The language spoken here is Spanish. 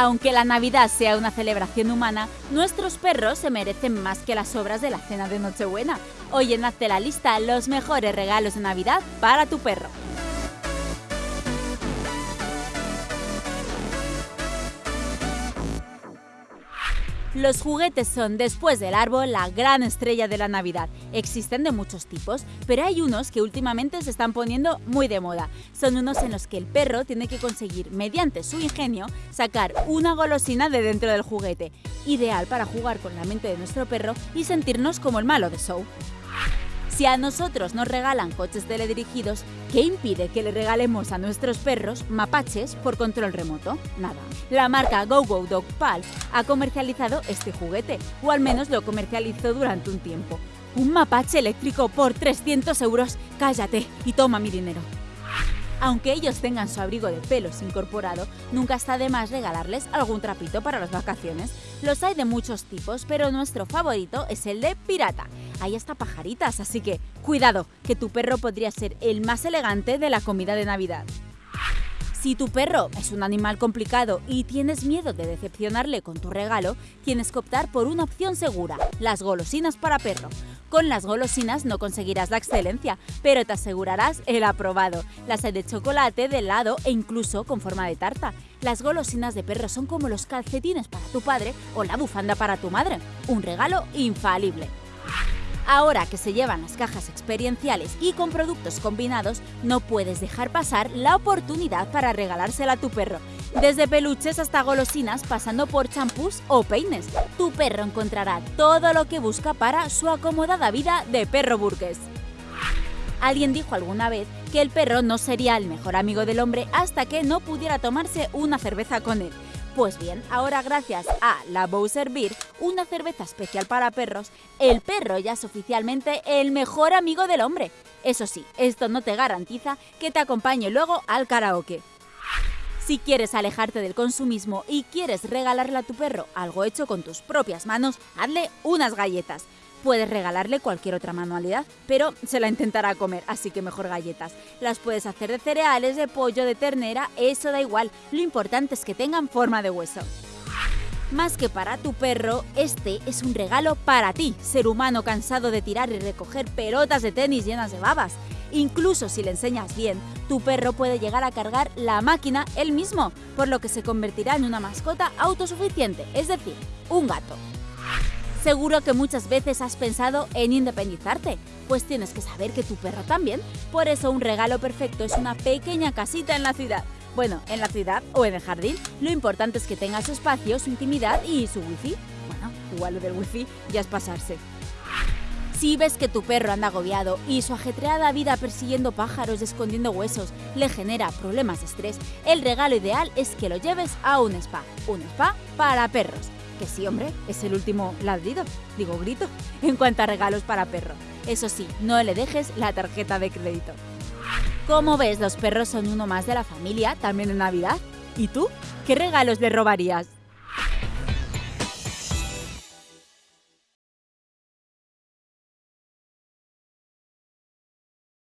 Aunque la Navidad sea una celebración humana, nuestros perros se merecen más que las obras de la cena de Nochebuena. Hoy en Hazte la lista los mejores regalos de Navidad para tu perro. Los juguetes son, después del árbol, la gran estrella de la Navidad. Existen de muchos tipos, pero hay unos que últimamente se están poniendo muy de moda. Son unos en los que el perro tiene que conseguir, mediante su ingenio, sacar una golosina de dentro del juguete. Ideal para jugar con la mente de nuestro perro y sentirnos como el malo de show. Si a nosotros nos regalan coches teledirigidos, ¿qué impide que le regalemos a nuestros perros mapaches por control remoto? Nada. La marca GoGo Dog Pal ha comercializado este juguete, o al menos lo comercializó durante un tiempo. Un mapache eléctrico por 300 euros. Cállate y toma mi dinero. Aunque ellos tengan su abrigo de pelos incorporado, nunca está de más regalarles algún trapito para las vacaciones. Los hay de muchos tipos, pero nuestro favorito es el de pirata. Hay hasta pajaritas, así que cuidado, que tu perro podría ser el más elegante de la comida de Navidad. Si tu perro es un animal complicado y tienes miedo de decepcionarle con tu regalo, tienes que optar por una opción segura, las golosinas para perro. Con las golosinas no conseguirás la excelencia, pero te asegurarás el aprobado. Las hay de chocolate, de helado e incluso con forma de tarta. Las golosinas de perro son como los calcetines para tu padre o la bufanda para tu madre. Un regalo infalible. Ahora que se llevan las cajas experienciales y con productos combinados, no puedes dejar pasar la oportunidad para regalársela a tu perro. Desde peluches hasta golosinas, pasando por champús o peines. Tu perro encontrará todo lo que busca para su acomodada vida de perro burgués. Alguien dijo alguna vez que el perro no sería el mejor amigo del hombre hasta que no pudiera tomarse una cerveza con él. Pues bien, ahora gracias a la Bowser Beer, una cerveza especial para perros, el perro ya es oficialmente el mejor amigo del hombre. Eso sí, esto no te garantiza que te acompañe luego al karaoke. Si quieres alejarte del consumismo y quieres regalarle a tu perro algo hecho con tus propias manos, hazle unas galletas. Puedes regalarle cualquier otra manualidad, pero se la intentará comer, así que mejor galletas. Las puedes hacer de cereales, de pollo, de ternera, eso da igual. Lo importante es que tengan forma de hueso. Más que para tu perro, este es un regalo para ti, ser humano cansado de tirar y recoger pelotas de tenis llenas de babas. Incluso si le enseñas bien, tu perro puede llegar a cargar la máquina él mismo, por lo que se convertirá en una mascota autosuficiente, es decir, un gato. Seguro que muchas veces has pensado en independizarte, pues tienes que saber que tu perro también. Por eso un regalo perfecto es una pequeña casita en la ciudad. Bueno, en la ciudad o en el jardín, lo importante es que tenga su espacio, su intimidad y su wifi. Bueno, igual lo del wifi ya es pasarse. Si ves que tu perro anda agobiado y su ajetreada vida persiguiendo pájaros y escondiendo huesos le genera problemas de estrés, el regalo ideal es que lo lleves a un spa. Un spa para perros que sí, hombre, es el último ladrido, digo grito, en cuanto a regalos para perro. Eso sí, no le dejes la tarjeta de crédito. Como ves, los perros son uno más de la familia, también en Navidad. ¿Y tú? ¿Qué regalos le robarías?